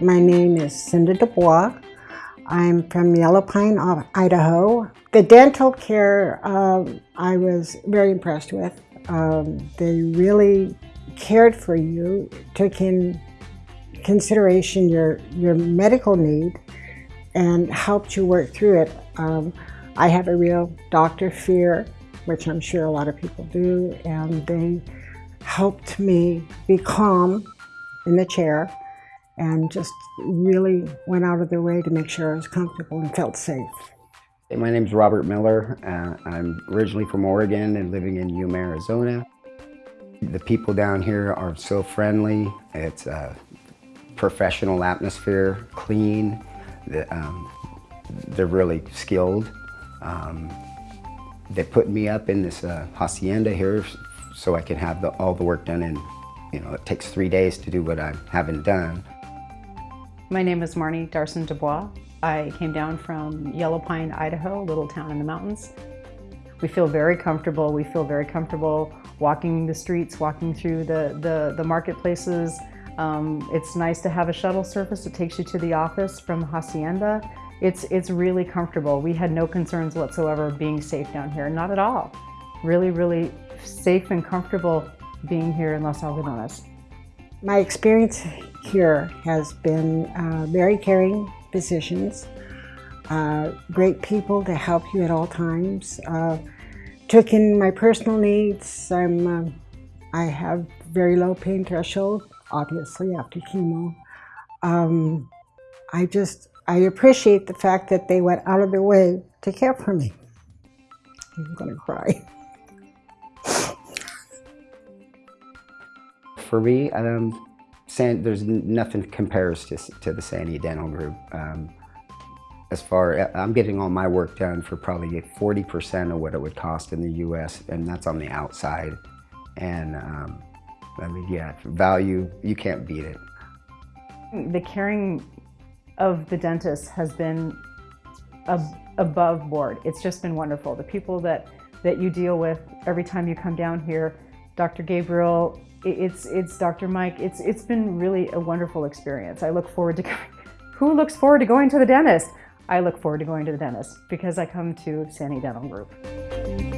My name is Cinda Dubois. I'm from Yellow Pine, Idaho. The dental care um, I was very impressed with. Um, they really cared for you, took in consideration your, your medical need and helped you work through it. Um, I have a real doctor fear, which I'm sure a lot of people do, and they helped me be calm in the chair and just really went out of their way to make sure I was comfortable and felt safe. My name is Robert Miller. Uh, I'm originally from Oregon and living in Yuma, Arizona. The people down here are so friendly. It's a professional atmosphere, clean. The, um, they're really skilled. Um, they put me up in this uh, hacienda here so I can have the, all the work done in, you know, it takes three days to do what I haven't done. My name is Marnie Darson Dubois. I came down from Yellow Pine, Idaho, a little town in the mountains. We feel very comfortable. We feel very comfortable walking the streets, walking through the, the, the marketplaces. Um, it's nice to have a shuttle service that takes you to the office from Hacienda. It's, it's really comfortable. We had no concerns whatsoever being safe down here, not at all. Really, really safe and comfortable being here in Los Algodones. My experience here has been uh, very caring physicians, uh, great people to help you at all times. Uh, took in my personal needs. I'm, uh, I have very low pain threshold, obviously after chemo. Um, I just, I appreciate the fact that they went out of their way to care for me. I'm gonna cry. For me, um, San, there's nothing compares to, to the Sani Dental Group. Um, as far, I'm getting all my work done for probably 40% of what it would cost in the U.S., and that's on the outside. And um, I mean, yeah, value, you can't beat it. The caring of the dentist has been ab above board. It's just been wonderful. The people that, that you deal with every time you come down here, Dr. Gabriel, it's, it's Dr. Mike. It's, it's been really a wonderful experience. I look forward to, who looks forward to going to the dentist? I look forward to going to the dentist because I come to Sani Dental Group.